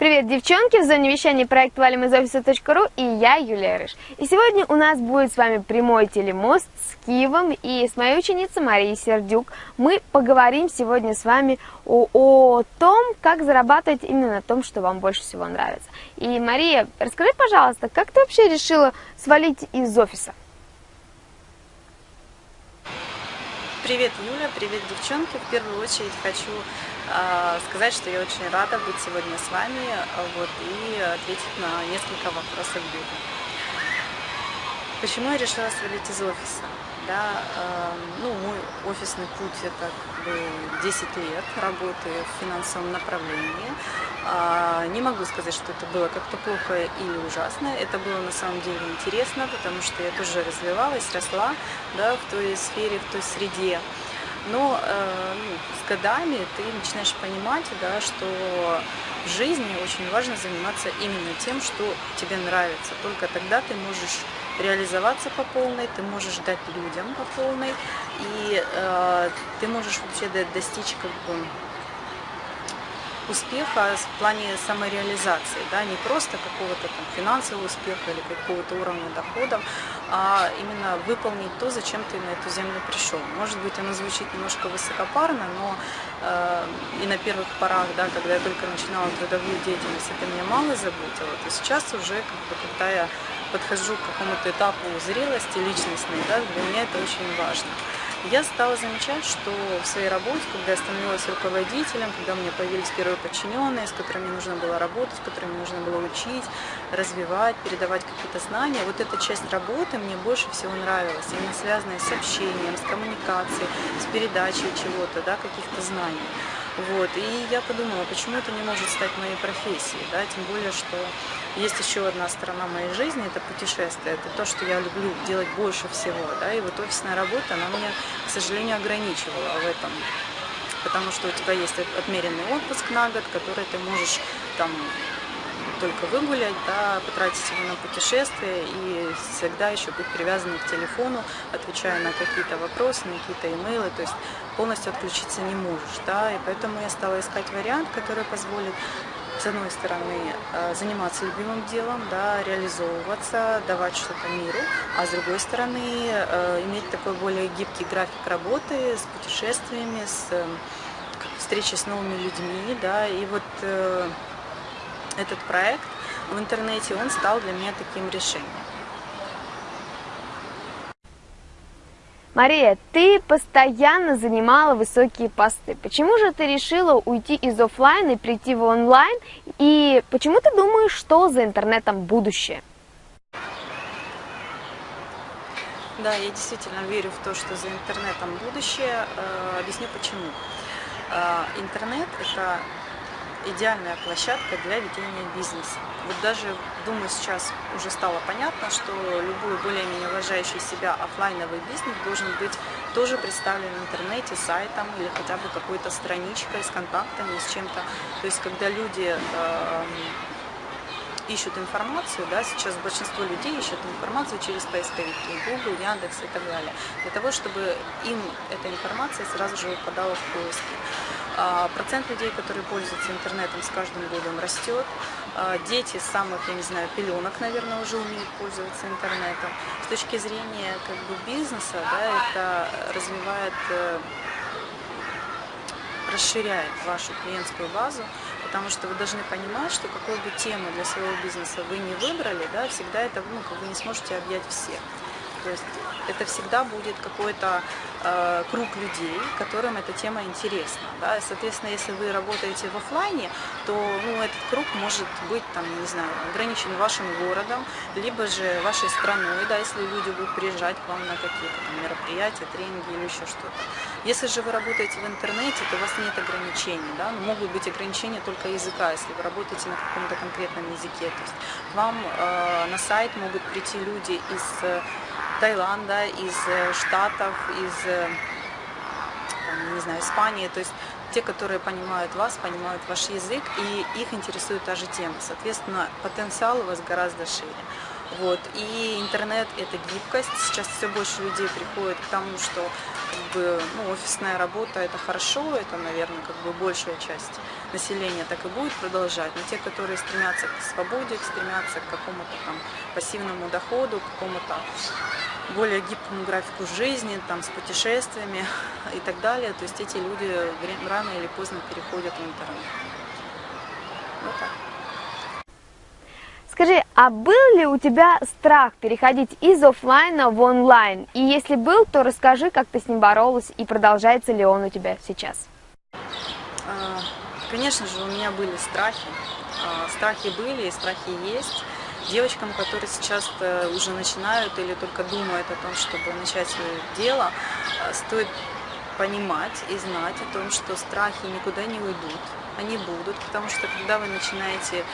Привет, девчонки! В зоне вещания проект «Валим из офиса.ру» и я, Юлия Рыж. И сегодня у нас будет с вами прямой телемост с Киевом и с моей ученицей Марией Сердюк. Мы поговорим сегодня с вами о, о том, как зарабатывать именно на том, что вам больше всего нравится. И, Мария, расскажи, пожалуйста, как ты вообще решила свалить из офиса? Привет, Юля, привет, девчонки. В первую очередь хочу сказать, что я очень рада быть сегодня с вами вот, и ответить на несколько вопросов Юли. Почему я решила свалить из офиса? Да, э, ну, мой офисный путь это как бы 10 лет работы в финансовом направлении. Э, не могу сказать, что это было как-то плохо или ужасно. Это было на самом деле интересно, потому что я тоже развивалась, росла да, в той сфере, в той среде. Но э, ну, с годами ты начинаешь понимать, да, что в жизни очень важно заниматься именно тем, что тебе нравится. Только тогда ты можешь реализоваться по полной, ты можешь дать людям по полной, и э, ты можешь вообще достичь как бы успеха в плане самореализации, да, не просто какого-то там финансового успеха или какого-то уровня доходов, а именно выполнить то, зачем ты на эту землю пришел. Может быть, оно звучит немножко высокопарно, но э, и на первых порах, да, когда я только начинала трудовую деятельность, это меня мало заботило, то сейчас уже, как бы, когда я подхожу к какому-то этапу зрелости личностной, да, для меня это очень важно я стала замечать, что в своей работе, когда я становилась руководителем, когда у меня появились первые подчиненные, с которыми нужно было работать, с которыми нужно было учить, развивать, передавать какие-то знания, вот эта часть работы мне больше всего нравилась, именно связанная с общением, с коммуникацией, с передачей чего-то, да, каких-то знаний. Вот. И я подумала, почему это не может стать моей профессией, да? тем более, что есть еще одна сторона моей жизни, это путешествие, это то, что я люблю делать больше всего, да, и вот офисная работа, она меня, к сожалению, ограничивала в этом, потому что у тебя есть отмеренный отпуск на год, который ты можешь там только выгулять, да, потратить его на путешествие и всегда еще быть привязанным к телефону, отвечая на какие-то вопросы, на какие-то имейлы, то есть полностью отключиться не можешь, да, и поэтому я стала искать вариант, который позволит с одной стороны, э, заниматься любимым делом, да, реализовываться, давать что-то миру, а с другой стороны, э, иметь такой более гибкий график работы с путешествиями, с встречей с новыми людьми, да, и вот э, этот проект в интернете, он стал для меня таким решением. Мария, ты постоянно занимала высокие посты. Почему же ты решила уйти из офлайна и прийти в онлайн? И почему ты думаешь, что за интернетом будущее? Да, я действительно верю в то, что за интернетом будущее. Э, объясню почему. Э, интернет – это идеальная площадка для ведения бизнеса. Вот даже, думаю, сейчас уже стало понятно, что любой более-менее уважающий себя офлайновый бизнес должен быть тоже представлен в интернете, сайтом или хотя бы какой-то страничкой с контактами, с чем-то. То есть, когда люди э, ищут информацию, да, сейчас большинство людей ищут информацию через поисковики, Google, Яндекс и так далее, для того, чтобы им эта информация сразу же выпадала в поиске. А, процент людей, которые пользуются интернетом, с каждым годом растет. А, дети с самых, я не знаю, пеленок, наверное, уже умеют пользоваться интернетом. С точки зрения как бы, бизнеса, да, это развивает, э, расширяет вашу клиентскую базу, потому что вы должны понимать, что какую бы тему для своего бизнеса вы не выбрали, да, всегда это ну, вы не сможете объять всех. То есть это всегда будет какой-то э, круг людей, которым эта тема интересна. Да? соответственно, если вы работаете в офлайне, то ну, этот круг может быть там, не знаю, ограничен вашим городом, либо же вашей страной, да, если люди будут приезжать к вам на какие-то мероприятия, тренинги или еще что-то. Если же вы работаете в интернете, то у вас нет ограничений. Да? Но могут быть ограничения только языка, если вы работаете на каком-то конкретном языке. То есть вам э, на сайт могут прийти люди из Таиланда, из э, Штатов, из, э, там, не знаю, Испании, то есть те, которые понимают вас, понимают ваш язык, и их интересует та же тема. Соответственно, потенциал у вас гораздо шире. Вот. И интернет – это гибкость. Сейчас все больше людей приходит к тому, что как бы, ну, офисная работа – это хорошо, это, наверное, как бы большая часть населения так и будет продолжать. Но те, которые стремятся к свободе, стремятся к какому-то там пассивному доходу, к какому-то более гибкому графику жизни, там, с путешествиями и так далее, то есть эти люди рано или поздно переходят в интернет. Вот так. Скажи, а был ли у тебя страх переходить из офлайна в онлайн? И если был, то расскажи, как ты с ним боролась и продолжается ли он у тебя сейчас? А, конечно же, у меня были страхи. А, страхи были и страхи есть. Девочкам, которые сейчас уже начинают или только думают о том, чтобы начать свое дело, а, стоит понимать и знать о том, что страхи никуда не уйдут, они будут, потому что когда вы начинаете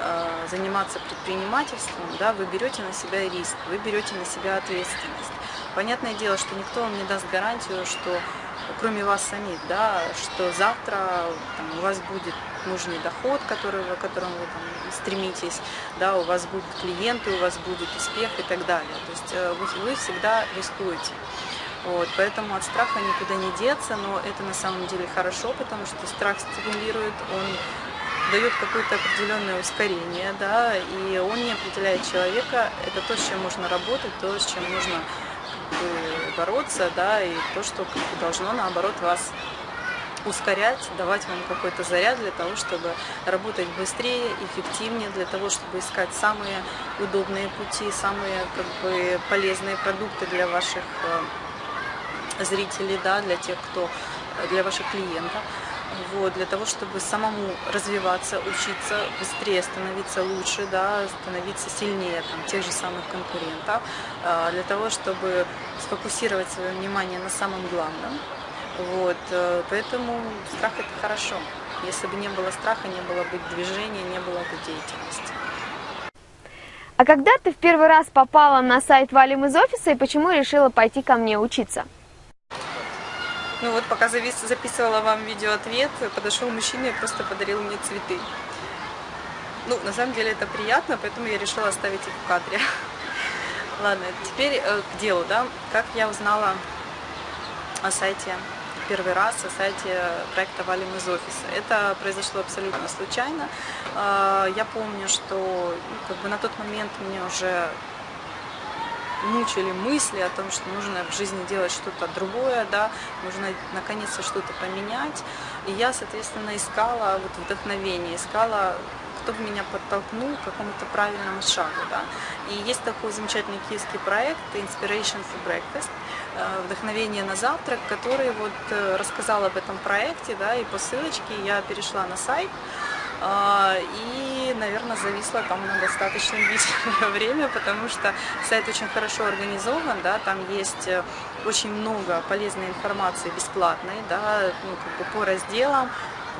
Э, заниматься предпринимательством, да, вы берете на себя риск, вы берете на себя ответственность. Понятное дело, что никто вам не даст гарантию, что кроме вас самих, да, что завтра там, у вас будет нужный доход, который, к которому вы там, стремитесь, да, у вас будут клиенты, у вас будет успех и так далее. То есть э, вы, вы всегда рискуете. Вот, поэтому от страха никуда не деться, но это на самом деле хорошо, потому что страх стимулирует, он дает какое-то определенное ускорение, да, и он не определяет человека. Это то, с чем можно работать, то, с чем нужно как бы, бороться, да, и то, что как бы, должно, наоборот, вас ускорять, давать вам какой-то заряд для того, чтобы работать быстрее, эффективнее, для того, чтобы искать самые удобные пути, самые как бы, полезные продукты для ваших э, зрителей, да, для тех, кто, для ваших клиентов вот, для того, чтобы самому развиваться, учиться, быстрее становиться лучше, да, становиться сильнее там, тех же самых конкурентов, а, для того, чтобы сфокусировать свое внимание на самом главном. Вот, э, поэтому страх – это хорошо. Если бы не было страха, не было бы движения, не было бы деятельности. А когда ты в первый раз попала на сайт «Валим из офиса» и почему решила пойти ко мне учиться? Ну вот, пока записывала вам видеоответ, подошел мужчина и просто подарил мне цветы. Ну, на самом деле это приятно, поэтому я решила оставить их в кадре. Ладно, теперь э, к делу, да. Как я узнала о сайте первый раз, о сайте проекта «Валим из офиса». Это произошло абсолютно случайно. Э, я помню, что ну, как бы на тот момент мне уже мучили мысли о том, что нужно в жизни делать что-то другое, да, нужно наконец-то что-то поменять. И я, соответственно, искала вот вдохновение, искала кто бы меня подтолкнул к какому-то правильному шагу. Да. И есть такой замечательный киевский проект Inspiration for Breakfast, э, вдохновение на завтрак, который вот э, рассказал об этом проекте, да, и по ссылочке я перешла на сайт, и, наверное, зависла там на достаточно длительное время, потому что сайт очень хорошо организован, да, там есть э, очень много полезной информации бесплатной, да, ну, как бы по разделам,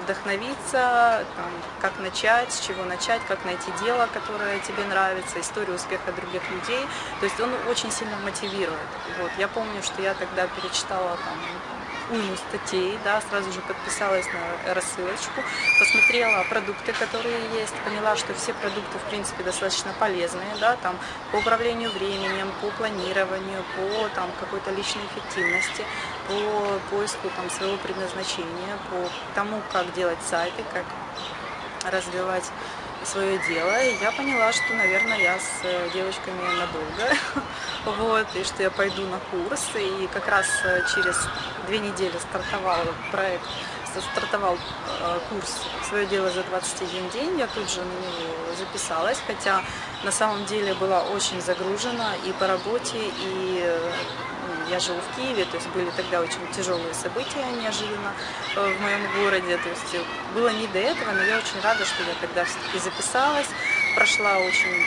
вдохновиться, там, как начать, с чего начать, как найти дело, которое тебе нравится, историю успеха других людей. То есть он очень сильно мотивирует. Вот. Я помню, что я тогда перечитала там, уйму статей, да, сразу же подписалась на рассылочку, посмотрела продукты, которые есть, поняла, что все продукты, в принципе, достаточно полезные, да, там, по управлению временем, по планированию, по там, какой-то личной эффективности, по поиску там, своего предназначения, по тому, как делать сайты, как развивать свое дело, и я поняла, что, наверное, я с э, девочками надолго, вот, и что я пойду на курс, и как раз э, через две недели стартовал проект, стартовал э, курс «Свое дело за 21 день», я тут же на него записалась, хотя на самом деле была очень загружена и по работе, и я живу в Киеве, то есть были тогда очень тяжелые события неожиданно э, в моем городе, то есть было не до этого, но я очень рада, что я тогда все-таки записалась, прошла очень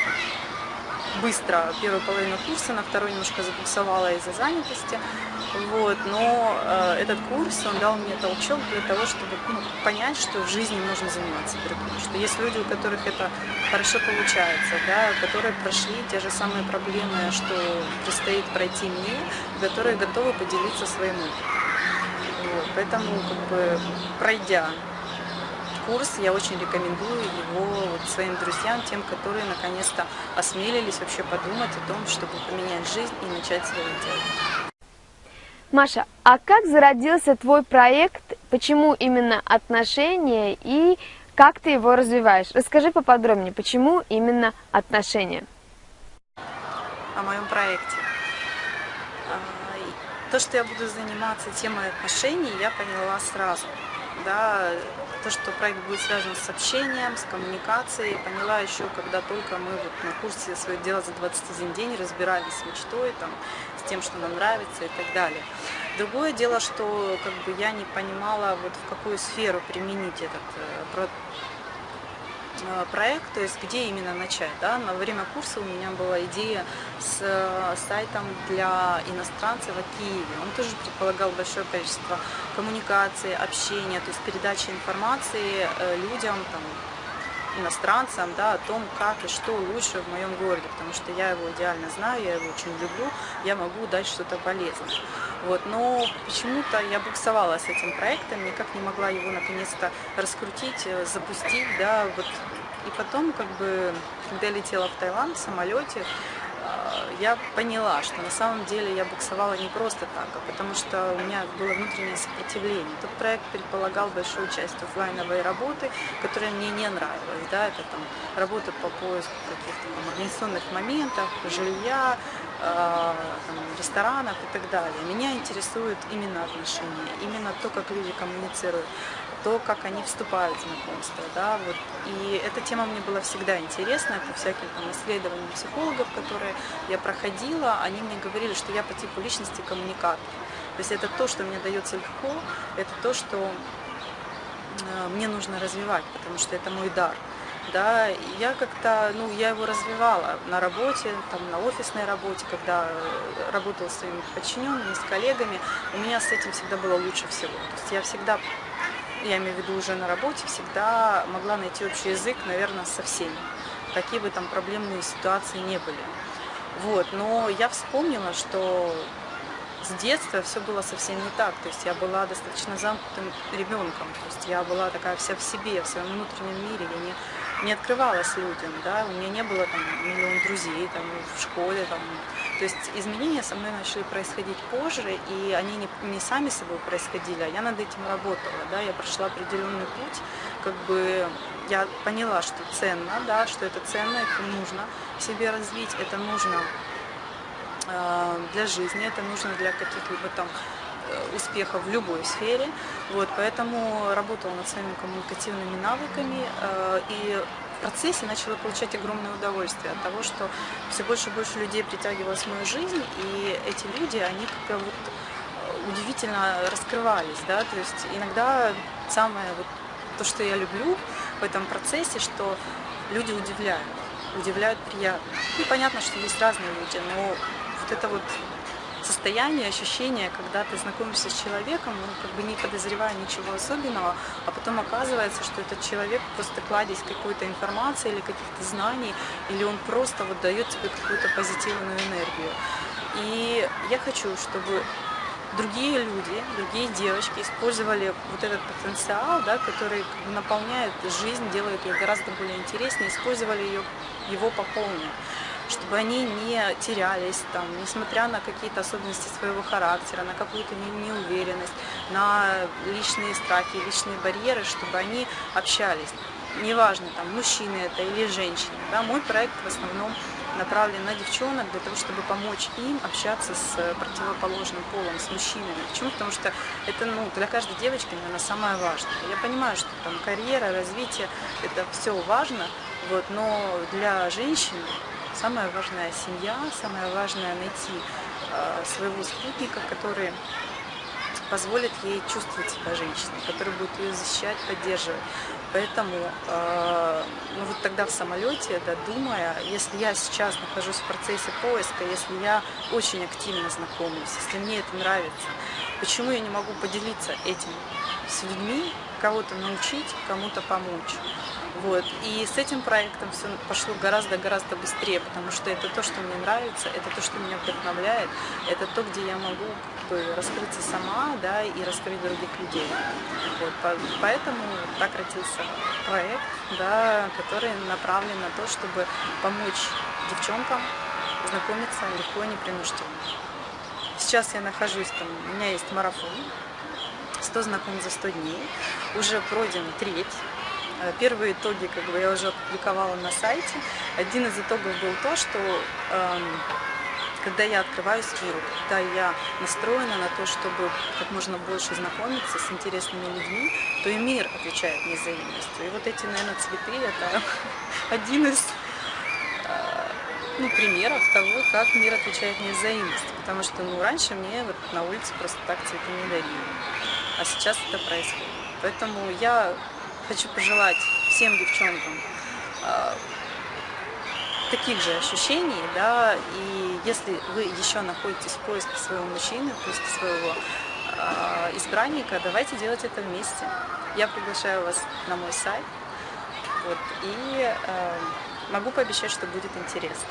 быстро первую половину курса, на второй немножко забуксовала из-за занятости. Вот, но э, этот курс, он дал мне толчок для того, чтобы ну, понять, что в жизни можно заниматься другим, что есть люди, у которых это хорошо получается, да, которые прошли те же самые проблемы, что предстоит пройти мне, которые готовы поделиться своим опытом. Вот, поэтому, как бы, пройдя курс, я очень рекомендую его вот своим друзьям, тем, которые наконец-то осмелились вообще подумать о том, чтобы поменять жизнь и начать свое дело. Маша, а как зародился твой проект, почему именно отношения и как ты его развиваешь? Расскажи поподробнее, почему именно отношения? О моем проекте. А, то, что я буду заниматься темой отношений, я поняла сразу. Да, то, что проект будет связан с общением, с коммуникацией, поняла еще, когда только мы вот на курсе «Свое дело за 21 день» разбирались с мечтой, там, с тем, что нам нравится и так далее. Другое дело, что как бы, я не понимала, вот, в какую сферу применить этот э, Э, проект, то есть где именно начать. Да? На время курса у меня была идея с э, сайтом для иностранцев в Киеве. Он тоже предполагал большое количество коммуникации, общения, то есть передачи информации э, людям, там, иностранцам да, о том, как и что лучше в моем городе, потому что я его идеально знаю, я его очень люблю, я могу дать что-то полезное. Вот, но почему-то я буксовала с этим проектом, никак не могла его наконец-то раскрутить, э, запустить, да, вот. И потом, как бы, когда я летела в Таиланд в самолете, я поняла, что на самом деле я буксовала не просто так, а потому что у меня было внутреннее сопротивление. Тот проект предполагал большую часть офлайновой работы, которая мне не нравилась. Да? Это там, работа по поиску каких-то организационных моментов, жилья, э, там, ресторанов и так далее. Меня интересуют именно отношения, именно то, как люди коммуницируют то, как они вступают в знакомство. Да, вот. И эта тема мне была всегда интересна, по всяким там, исследованиям психологов, которые я проходила, они мне говорили, что я по типу личности коммуникатор. То есть это то, что мне дается легко, это то, что э, мне нужно развивать, потому что это мой дар. Да, я как-то, ну, я его развивала на работе, там, на офисной работе, когда работала с своими подчиненными, с коллегами, у меня с этим всегда было лучше всего. То есть я всегда я имею в виду уже на работе, всегда могла найти общий язык, наверное, со всеми, какие бы там проблемные ситуации не были. Вот, но я вспомнила, что с детства все было совсем не так. То есть я была достаточно замкнутым ребенком. То есть я была такая вся в себе, в своем внутреннем мире. Я не, не открывалась людям. Да? У меня не было там миллион друзей там, в школе. Там. То есть изменения со мной начали происходить позже, и они не, не сами собой происходили, а я над этим работала. Да? Я прошла определенный путь. Как бы я поняла, что ценно, да, что это ценно, это нужно себе развить, это нужно Э, для жизни, это нужно для каких-либо там э, успехов в любой сфере. Вот, поэтому работала над своими коммуникативными навыками э, и процессе начала получать огромное удовольствие от того, что все больше и больше людей притягивалось в мою жизнь, и эти люди, они как-то вот удивительно раскрывались, да, то есть иногда самое вот то, что я люблю в этом процессе, что люди удивляют, удивляют приятно. И понятно, что есть разные люди, но вот это вот состояние, ощущение, когда ты знакомишься с человеком, ну, как бы не подозревая ничего особенного, а потом оказывается, что этот человек просто кладезь какой-то информации или каких-то знаний, или он просто вот дает тебе какую-то позитивную энергию. И я хочу, чтобы другие люди, другие девочки использовали вот этот потенциал, да, который наполняет жизнь, делает ее гораздо более интереснее, использовали ее, его по полной чтобы они не терялись, там, несмотря на какие-то особенности своего характера, на какую-то неуверенность, на личные страхи, личные барьеры, чтобы они общались. Неважно, там, мужчины это или женщины. Да, мой проект в основном направлен на девчонок для того, чтобы помочь им общаться с противоположным полом, с мужчинами. Почему? Потому что это ну, для каждой девочки, наверное, самое важное. Я понимаю, что там карьера, развитие, это все важно, вот, но для женщины Самое важное – семья, самое важное – найти э, своего спутника, который позволит ей чувствовать себя женщиной, который будет ее защищать, поддерживать. Поэтому, э, ну вот тогда в самолете, да, думая, если я сейчас нахожусь в процессе поиска, если я очень активно знакомлюсь, если мне это нравится, почему я не могу поделиться этим с людьми, кого-то научить, кому-то помочь. Вот. И с этим проектом все пошло гораздо-гораздо быстрее, потому что это то, что мне нравится, это то, что меня вдохновляет, это то, где я могу как бы, раскрыться сама да, и раскрыть других людей. Вот. Поэтому так родился проект, да, который направлен на то, чтобы помочь девчонкам знакомиться легко и непринужденно. Сейчас я нахожусь там, у меня есть марафон, 100 знакомых за 100 дней, уже пройден треть, Э, первые итоги как бы, я уже опубликовала на сайте. Один из итогов был то, что э, когда я открываюсь миру, когда я настроена на то, чтобы как можно больше знакомиться с интересными людьми, то и мир отвечает мне взаимностью. И вот эти, наверное, цветы – это один из э, ну, примеров того, как мир отвечает мне взаимностью. Потому что ну, раньше мне вот на улице просто так цветы не дарили. А сейчас это происходит. Поэтому я хочу пожелать всем девчонкам э, таких же ощущений, да, и если вы еще находитесь в поиске своего мужчины, в поиске своего э, избранника, давайте делать это вместе. Я приглашаю вас на мой сайт, вот, и э, могу пообещать, что будет интересно.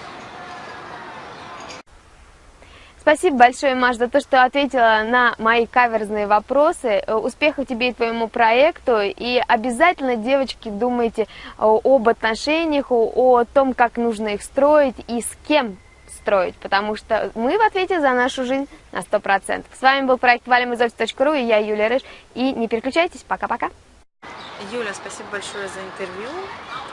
Спасибо большое, Маш, за то, что ответила на мои каверзные вопросы. Э, успехов тебе и твоему проекту. И обязательно, девочки, думайте э, об отношениях, о том, как нужно их строить и с кем строить, потому что мы в ответе за нашу жизнь на 100%. С вами был проект валимизофис.ру и я, Юлия Рыж. И не переключайтесь, пока-пока. Юля, спасибо большое за интервью.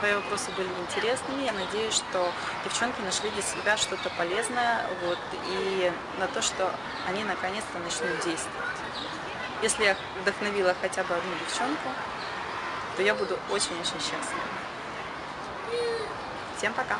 Твои вопросы были интересными. Я надеюсь, что девчонки нашли для себя что-то полезное вот, и на то, что они наконец-то начнут действовать. Если я вдохновила хотя бы одну девчонку, то я буду очень-очень счастлива. Всем пока!